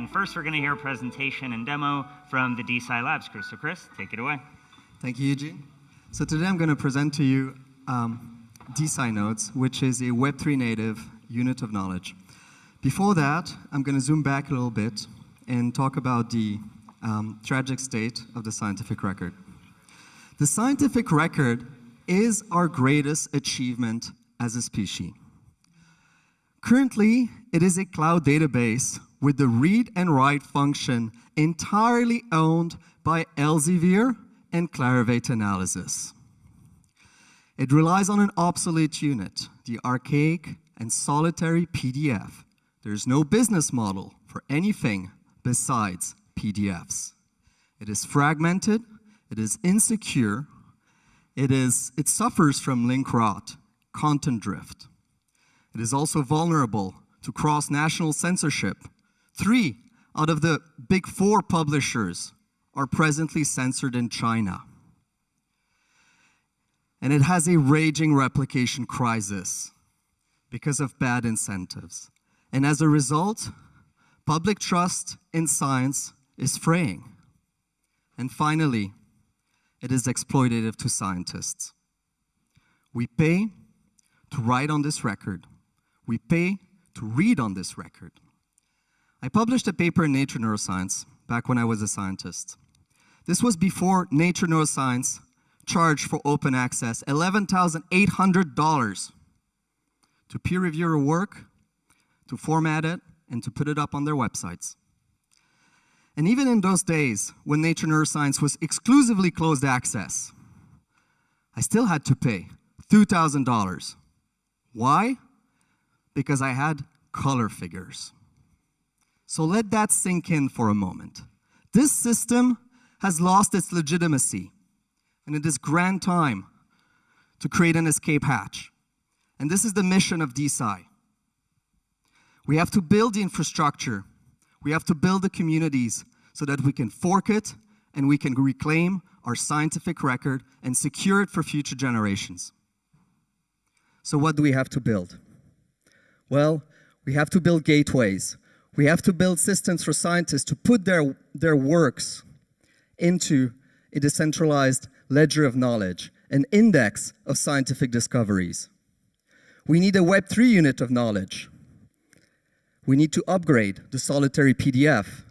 And first, we're going to hear a presentation and demo from the DeSci Labs crew. So Chris, take it away. Thank you, Eugene. So today I'm going to present to you um, DeSci Nodes, which is a Web3 native unit of knowledge. Before that, I'm going to zoom back a little bit and talk about the um, tragic state of the scientific record. The scientific record is our greatest achievement as a species. Currently, it is a cloud database with the read and write function entirely owned by Elsevier and Clarivate Analytics. It relies on an obsolete unit, the archaic and solitary PDF. There's no business model for anything besides PDFs. It is fragmented, it is insecure, it, is, it suffers from link rot, content drift. It is also vulnerable to cross-national censorship. Three out of the big four publishers are presently censored in China. And it has a raging replication crisis because of bad incentives. And as a result, public trust in science is fraying. And finally, it is exploitative to scientists. We pay to write on this record. We pay to read on this record. I published a paper in Nature Neuroscience back when I was a scientist. This was before Nature Neuroscience charged for open access $11,800 to peer review your work, to format it, and to put it up on their websites. And even in those days, when Nature Neuroscience was exclusively closed access, I still had to pay $2,000. Why? Because I had color figures. So let that sink in for a moment. This system has lost its legitimacy, and it is grand time to create an escape hatch. And this is the mission of DeSci. We have to build the infrastructure. We have to build the communities so that we can fork it and we can reclaim our scientific record and secure it for future generations. So what do we have to build? Well, we have to build gateways. We have to build systems for scientists to put their, their works into a decentralized ledger of knowledge, an index of scientific discoveries. We need a Web3 unit of knowledge. We need to upgrade the solitary PDF.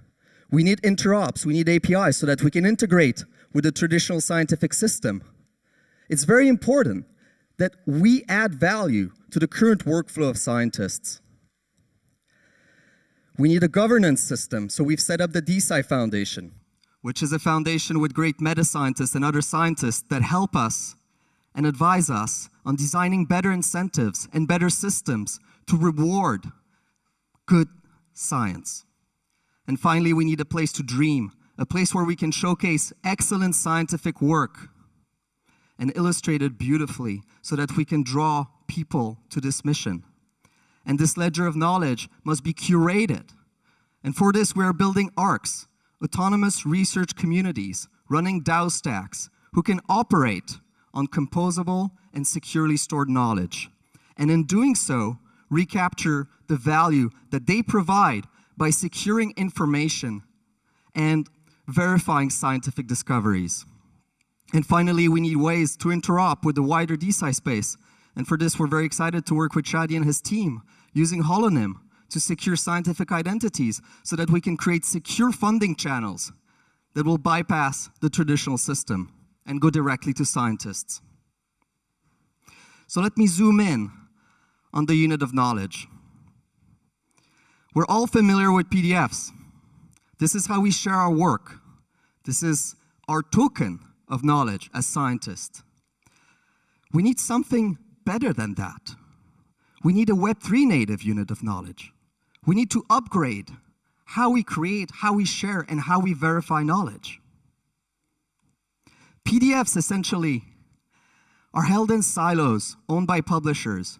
We need interops, we need APIs so that we can integrate with the traditional scientific system. It's very important that we add value to the current workflow of scientists. We need a governance system, so we've set up the DeSci Foundation, which is a foundation with great meta scientists and other scientists that help us and advise us on designing better incentives and better systems to reward good science. And finally, we need a place to dream, a place where we can showcase excellent scientific work and illustrate it beautifully so that we can draw people to this mission. And this ledger of knowledge must be curated. And for this, we are building ARCs, autonomous research communities, running DAO stacks, who can operate on composable and securely stored knowledge. And in doing so, recapture the value that they provide by securing information and verifying scientific discoveries. And finally, we need ways to interop with the wider DeSci space. And for this, we're very excited to work with Shadi and his team using Holonym to secure scientific identities so that we can create secure funding channels that will bypass the traditional system and go directly to scientists. So let me zoom in on the unit of knowledge. We're all familiar with PDFs. This is how we share our work. This is our token of knowledge as scientists. We need something better than that. We need a Web3 native unit of knowledge. We need to upgrade how we create, how we share, and how we verify knowledge. PDFs essentially are held in silos owned by publishers.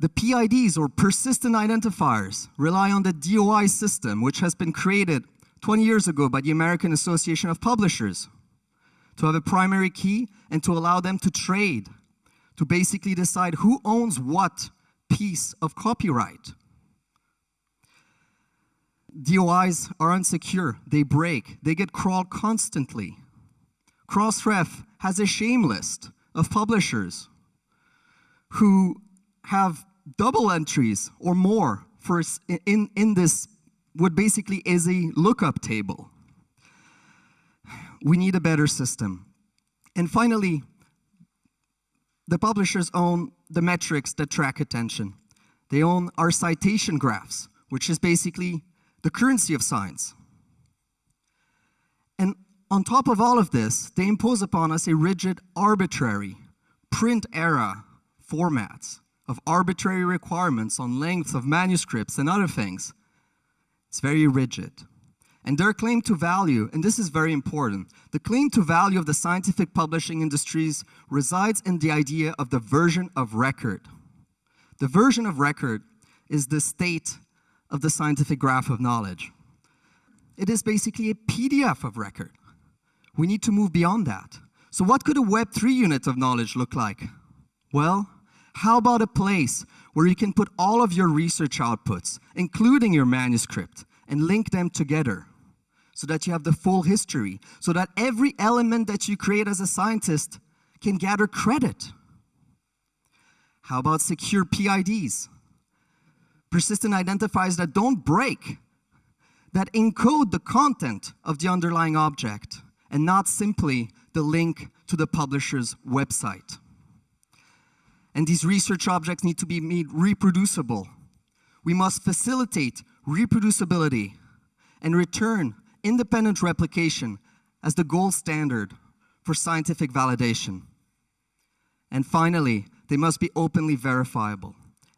The PIDs, or persistent identifiers, rely on the DOI system, which has been created 20 years ago by the American Association of Publishers to have a primary key and to allow them to trade, to basically decide who owns what piece of copyright. DOIs are unsecure, they break, they get crawled constantly. Crossref has a shame list of publishers who have double entries or more for in, in this what basically is a lookup table. We need a better system. And finally, the publishers own the metrics that track attention. They own our citation graphs, which is basically the currency of science. And on top of all of this, they impose upon us a rigid, arbitrary, print era formats of arbitrary requirements on length of manuscripts and other things. It's very rigid. And their claim to value, and this is very important, the claim to value of the scientific publishing industries resides in the idea of the version of record. The version of record is the state of the scientific graph of knowledge. It is basically a PDF of record. We need to move beyond that. So what could a Web3 unit of knowledge look like? Well, how about a place where you can put all of your research outputs, including your manuscript, and link them together so that you have the full history, so that every element that you create as a scientist can gather credit. How about secure PIDs? Persistent identifiers that don't break, that encode the content of the underlying object and not simply the link to the publisher's website. And these research objects need to be made reproducible. We must facilitate reproducibility and return independent replication as the gold standard for scientific validation. And finally, they must be openly verifiable.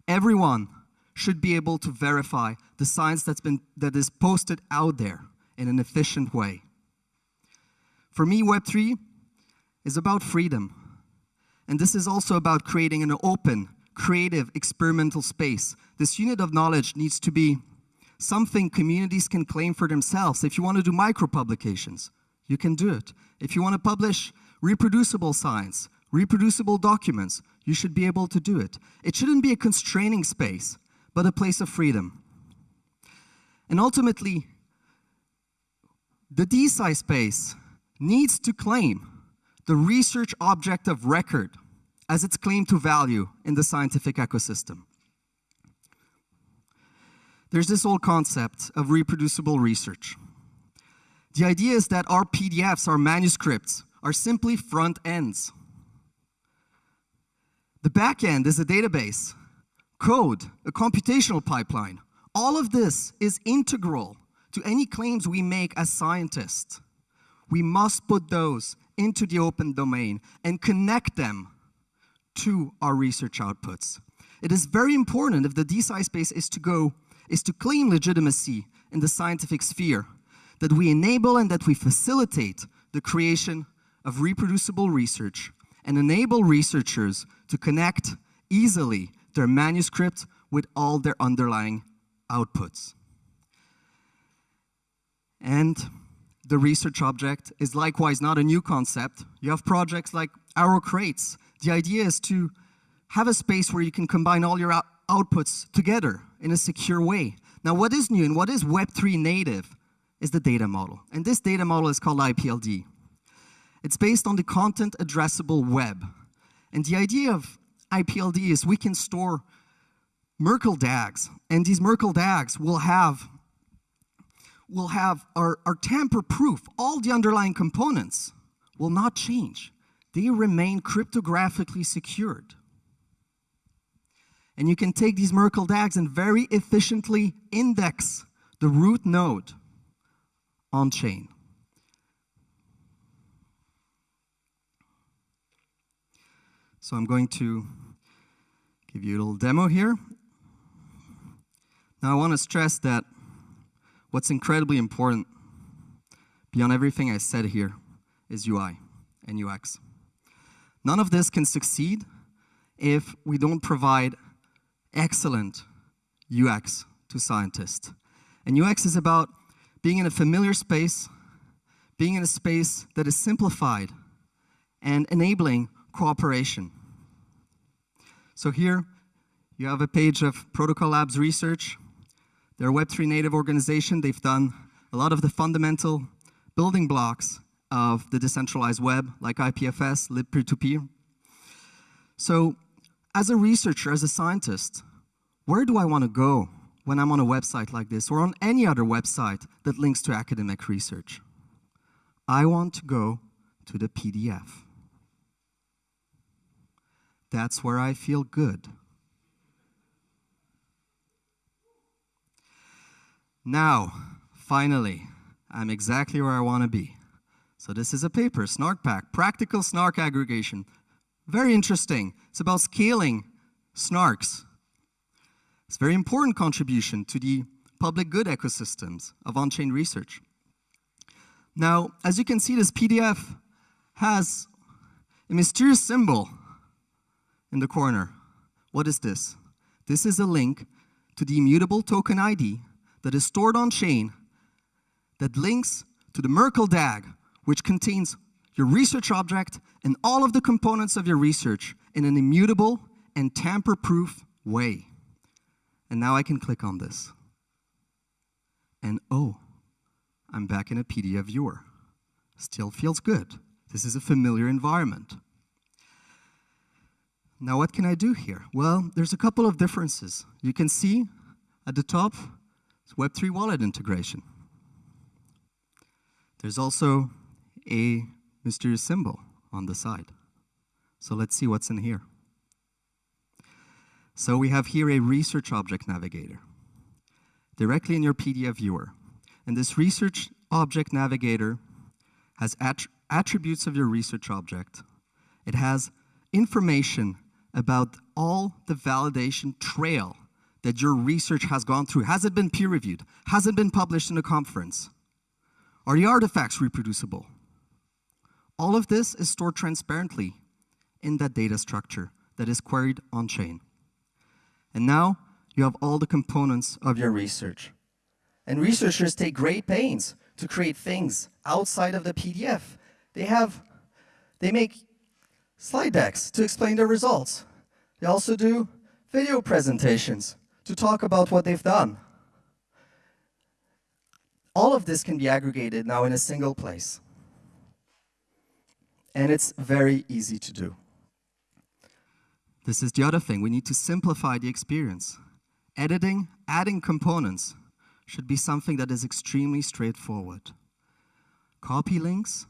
Everyone should be able to verify the science that's been, that is posted out there in an efficient way. For me, Web3 is about freedom. And this is also about creating an open, creative, experimental space. This unit of knowledge needs to be something communities can claim for themselves. If you want to do micro-publications, you can do it. If you want to publish reproducible science, reproducible documents, you should be able to do it. It shouldn't be a constraining space, but a place of freedom. And ultimately, the DeSci space needs to claim the research object of record as its claim to value in the scientific ecosystem. There's this old concept of reproducible research. The idea is that our PDFs, our manuscripts, are simply front ends. The back end is a database, code, a computational pipeline. All of this is integral to any claims we make as scientists. We must put those into the open domain and connect them to our research outputs. It is very important if the DeSci space is to go is to claim legitimacy in the scientific sphere, that we enable and that we facilitate the creation of reproducible research and enable researchers to connect easily their manuscript with all their underlying outputs. And the research object is likewise not a new concept. You have projects like RO-Crates. The idea is to have a space where you can combine all your outputs together in a secure way. Now, what is new and what is Web3 native is the data model. And this data model is called IPLD. It's based on the content addressable web. And the idea of IPLD is we can store Merkle DAGs, and these Merkle DAGs will have will have are, are tamper proof. All the underlying components will not change. They remain cryptographically secured. And you can take these Merkle DAGs and very efficiently index the root node on chain. So I'm going to give you a little demo here. Now I want to stress that what's incredibly important beyond everything I said here is UI and UX. None of this can succeed if we don't provide excellent UX to scientists. And UX is about being in a familiar space, being in a space that is simplified, and enabling cooperation. So here, you have a page of Protocol Labs research. They're a Web3 native organization. They've done a lot of the fundamental building blocks of the decentralized web, like IPFS, libpeer-to-peer. So as a researcher, as a scientist, where do I want to go when I'm on a website like this or on any other website that links to academic research? I want to go to the PDF. That's where I feel good. Now, finally, I'm exactly where I want to be. So this is a paper, SNARKPACK, Practical Snark Aggregation. Very interesting. It's about scaling snarks. It's a very important contribution to the public good ecosystems of on-chain research. Now, as you can see, this PDF has a mysterious symbol in the corner. What is this? This is a link to the immutable token ID that is stored on chain that links to the Merkle DAG, which contains your research object and all of the components of your research in an immutable and tamper-proof way. And now I can click on this. And oh, I'm back in a PDF viewer. Still feels good. This is a familiar environment. Now what can I do here? Well, there's a couple of differences. You can see at the top, it's Web3 wallet integration. There's also a mysterious symbol on the side. So let's see what's in here. So we have here a research object navigator directly in your PDF viewer. And this research object navigator has attributes of your research object. It has information about all the validation trail that your research has gone through. Has it been peer reviewed? Has it been published in a conference? Are the artifacts reproducible? All of this is stored transparently in that data structure that is queried on-chain. And now you have all the components of your research. And researchers take great pains to create things outside of the PDF. They have, they make slide decks to explain their results. They also do video presentations to talk about what they've done. All of this can be aggregated now in a single place. And it's very easy to do. This is the other thing. We need to simplify the experience. Editing, adding components should be something that is extremely straightforward. Copy links,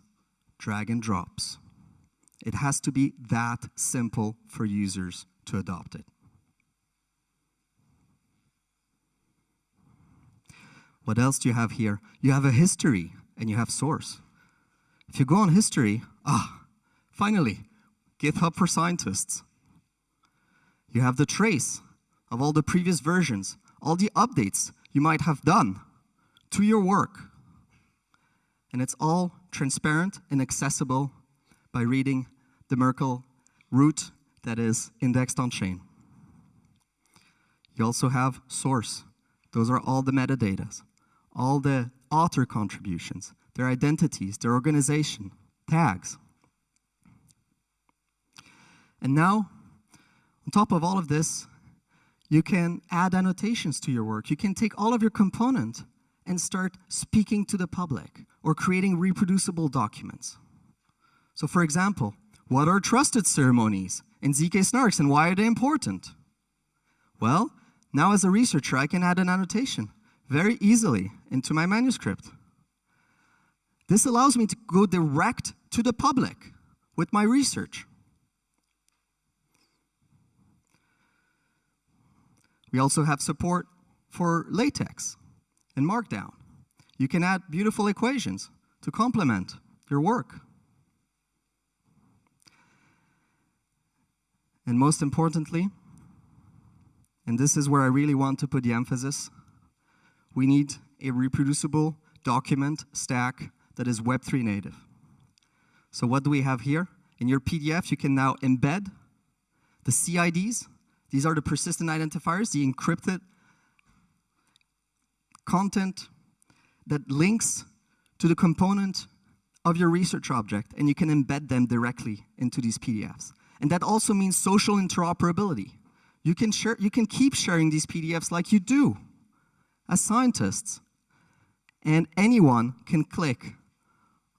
drag and drops. It has to be that simple for users to adopt it. What else do you have here? You have a history and you have source. If you go on history, ah, finally, GitHub for scientists. You have the trace of all the previous versions, all the updates you might have done to your work. And it's all transparent and accessible by reading the Merkle root that is indexed on chain. You also have source. Those are all the metadata all the author contributions, their identities, their organization, tags. And now, on top of all of this, you can add annotations to your work. You can take all of your component and start speaking to the public or creating reproducible documents. So for example, what are trusted ceremonies in ZK snarks and why are they important? Well, now as a researcher, I can add an annotation very easily into my manuscript. This allows me to go direct to the public with my research. We also have support for LaTeX and Markdown. You can add beautiful equations to complement your work. And most importantly, and this is where I really want to put the emphasis, we need a reproducible document stack that is Web3 native. So what do we have here? In your PDF, you can now embed the CIDs. These are the persistent identifiers, the encrypted content that links to the component of your research object, and you can embed them directly into these PDFs. And that also means social interoperability. You can, share, you can keep sharing these PDFs like you do as scientists. And anyone can click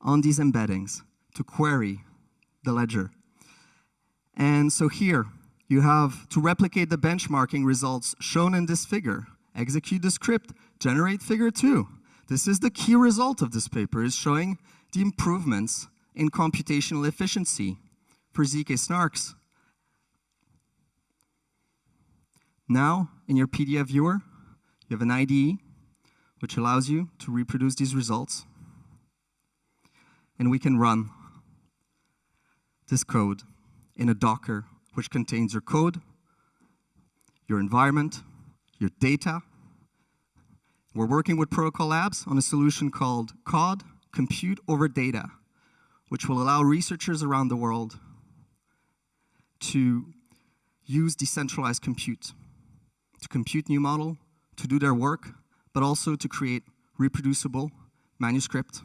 on these embeddings to query the ledger. And so here, you have to replicate the benchmarking results shown in this figure. Execute the script, generate figure two. This is the key result of this paper, is showing the improvements in computational efficiency for ZK snarks. Now, in your PDF viewer, you have an IDE, which allows you to reproduce these results. And we can run this code in a Docker, which contains your code, your environment, your data. We're working with Protocol Labs on a solution called COD, Compute Over Data, which will allow researchers around the world to use decentralized compute, to compute new model, to do their work, but also to create reproducible manuscript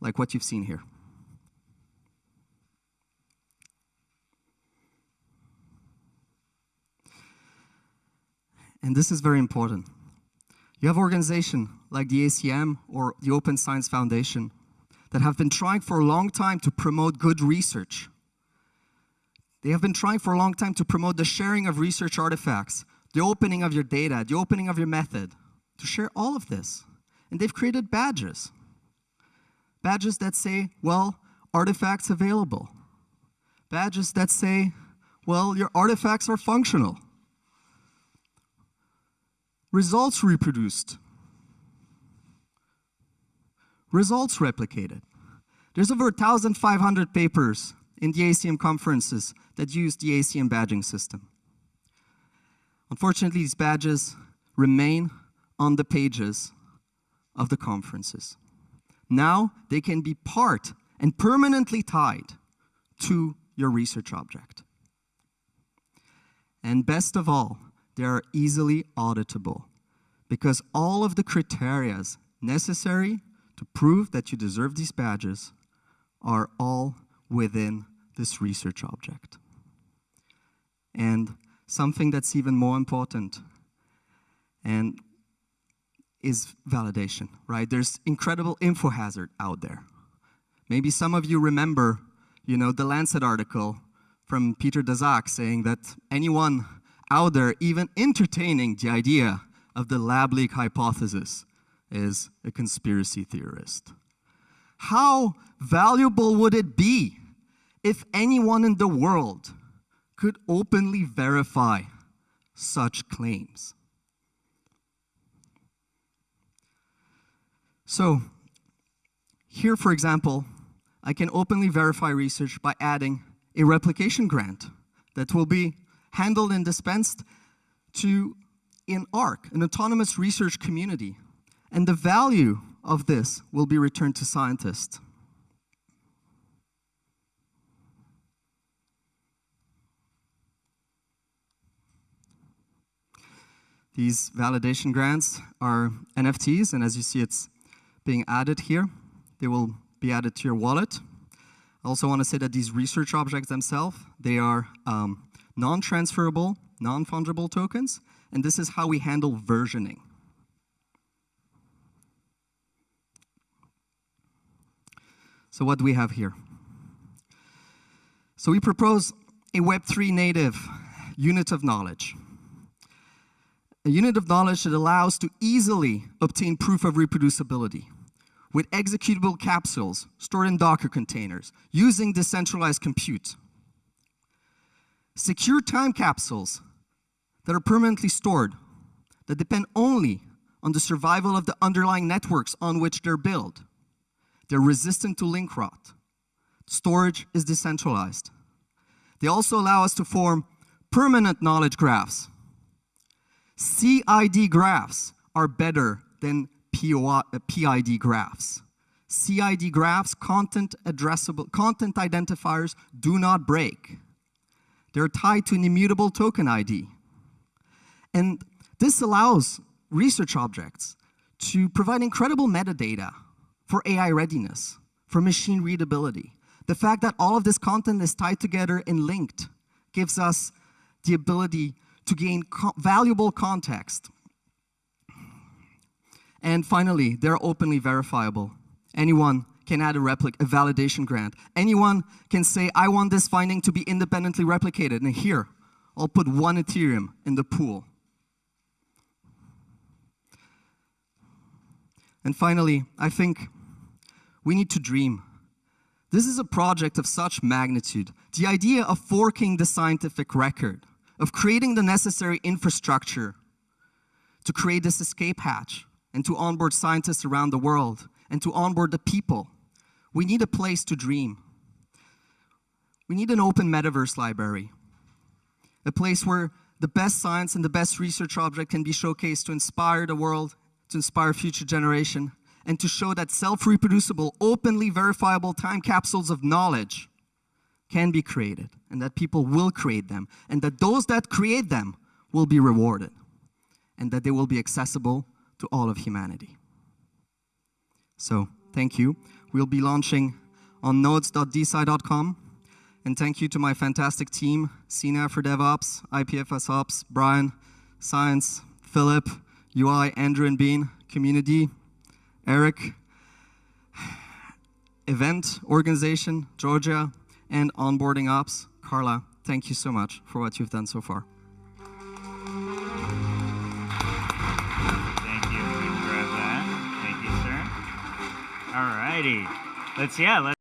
like what you've seen here. And this is very important. You have organizations like the ACM or the Open Science Foundation that have been trying for a long time to promote good research. They have been trying for a long time to promote the sharing of research artifacts, the opening of your data, the opening of your method, to share all of this. And they've created badges. Badges that say, well, artifacts available. Badges that say, well, your artifacts are functional. Results reproduced. Results replicated. There's over 1,500 papers in the ACM conferences that use the ACM badging system. Unfortunately, these badges remain on the pages of the conferences. Now they can be part and permanently tied to your research object. And best of all, they are easily auditable because all of the criteria necessary to prove that you deserve these badges are all within this research object. And something that's even more important and is validation, right? There's incredible info hazard out there. Maybe some of you remember, you know, the Lancet article from Peter Daszak saying that anyone out there even entertaining the idea of the lab leak hypothesis is a conspiracy theorist. How valuable would it be if anyone in the world could openly verify such claims? So here, for example, I can openly verify research by adding a replication grant that will be handled and dispensed to in ARC, an autonomous research community. And the value of this will be returned to scientists. These validation grants are NFTs, and as you see, it's being added here. They will be added to your wallet. I also want to say that these research objects themselves, they are um, non-transferable, non-fungible tokens, and this is how we handle versioning. So what do we have here? So we propose a Web3 native unit of knowledge. A unit of knowledge that allows to easily obtain proof of reproducibility with executable capsules stored in Docker containers using decentralized compute. Secure time capsules that are permanently stored, that depend only on the survival of the underlying networks on which they're built. They're resistant to link rot. Storage is decentralized. They also allow us to form permanent knowledge graphs. CID graphs are better than PID graphs. CID graphs, content addressable, content identifiers do not break. They're tied to an immutable token ID. And this allows research objects to provide incredible metadata for AI readiness, for machine readability. The fact that all of this content is tied together and linked gives us the ability to gain co valuable context And finally, they're openly verifiable. Anyone can add a replic, a validation grant. Anyone can say, I want this finding to be independently replicated. And here, I'll put one Ethereum in the pool. And finally, I think we need to dream. This is a project of such magnitude. The idea of forking the scientific record, of creating the necessary infrastructure to create this escape hatch and to onboard scientists around the world and to onboard the people. We need a place to dream. We need an open metaverse library, a place where the best science and the best research object can be showcased to inspire the world, to inspire future generation, and to show that self-reproducible, openly verifiable time capsules of knowledge can be created, and that people will create them, and that those that create them will be rewarded, and that they will be accessible to all of humanity. So, thank you. We'll be launching on nodes.desci.com. And thank you to my fantastic team, CNAV for DevOps, IPFS Ops, Brian, Science, Philip, UI, Andrew and Bean, Community, Eric, Event Organization, Georgia, and Onboarding Ops, Carla. Thank you so much for what you've done so far. All righty. Let's, yeah, let's.